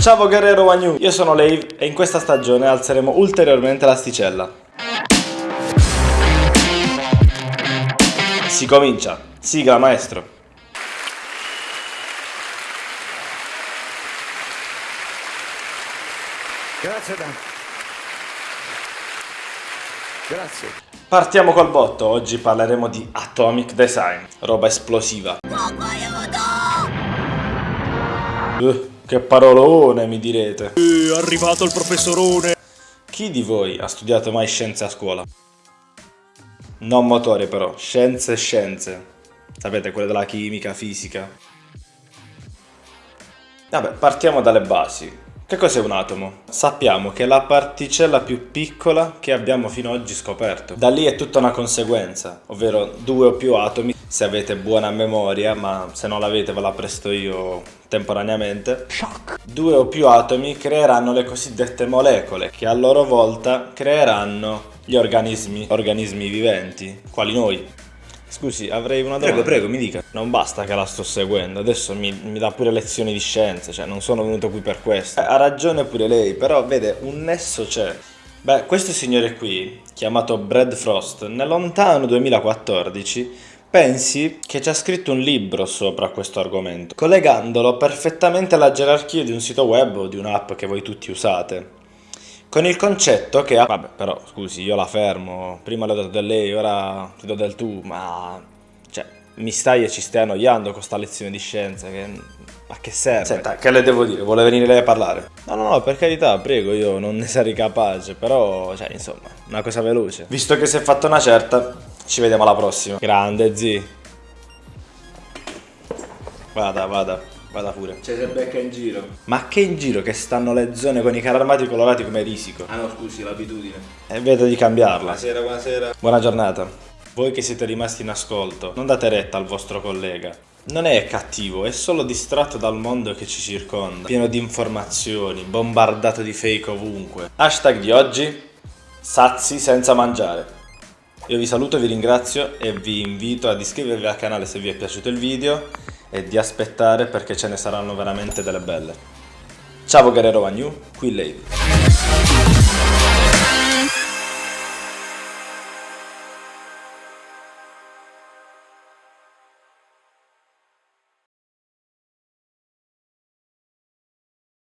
Ciao Guerrero Wagnu, io sono Lave e in questa stagione alzeremo ulteriormente l'asticella. Si comincia, sigla maestro. Grazie Dan. Grazie. Partiamo col botto, oggi parleremo di Atomic Design, roba esplosiva. Uh, che parolone mi direte. È arrivato il professorone. Chi di voi ha studiato mai scienze a scuola? Non motori però, scienze scienze. Sapete, quelle della chimica, fisica. Vabbè, partiamo dalle basi. Che cos'è un atomo? Sappiamo che è la particella più piccola che abbiamo fino ad oggi scoperto. Da lì è tutta una conseguenza, ovvero due o più atomi, se avete buona memoria, ma se non l'avete ve la presto io temporaneamente. Shock. Due o più atomi creeranno le cosiddette molecole, che a loro volta creeranno gli organismi, organismi viventi, quali noi. Scusi, avrei una domanda. Prego, prego, mi dica. Non basta che la sto seguendo, adesso mi, mi dà pure lezioni di scienze, cioè non sono venuto qui per questo. Eh, ha ragione pure lei, però vede, un nesso c'è. Beh, questo signore qui, chiamato Brad Frost, nel lontano 2014, pensi che ci ha scritto un libro sopra questo argomento, collegandolo perfettamente alla gerarchia di un sito web o di un'app che voi tutti usate. Con il concetto che... Vabbè, però, scusi, io la fermo. Prima le ho dato del lei, ora ti do del tu, ma... Cioè, mi stai e ci stai annoiando con sta lezione di scienza che... Ma che serve? Senta, che le devo dire? Vuole venire lei a parlare? No, no, no, per carità, prego, io non ne sarei capace, però, cioè, insomma, una cosa veloce. Visto che si è fatta una certa, ci vediamo alla prossima. Grande, zi. Vada, vada. Vada pure. C'è se becca in giro. Ma che in giro che stanno le zone con i carri armati colorati come risico? Ah no, scusi, l'abitudine. E vedo di cambiarla. Buonasera, buonasera. Buona giornata. Voi che siete rimasti in ascolto, non date retta al vostro collega. Non è cattivo, è solo distratto dal mondo che ci circonda, pieno di informazioni, bombardato di fake ovunque. Hashtag di oggi, sazi senza mangiare. Io vi saluto, vi ringrazio e vi invito ad iscrivervi al canale se vi è piaciuto il video e di aspettare perché ce ne saranno veramente delle belle. Ciao Guerrero Wagnu, qui Lady.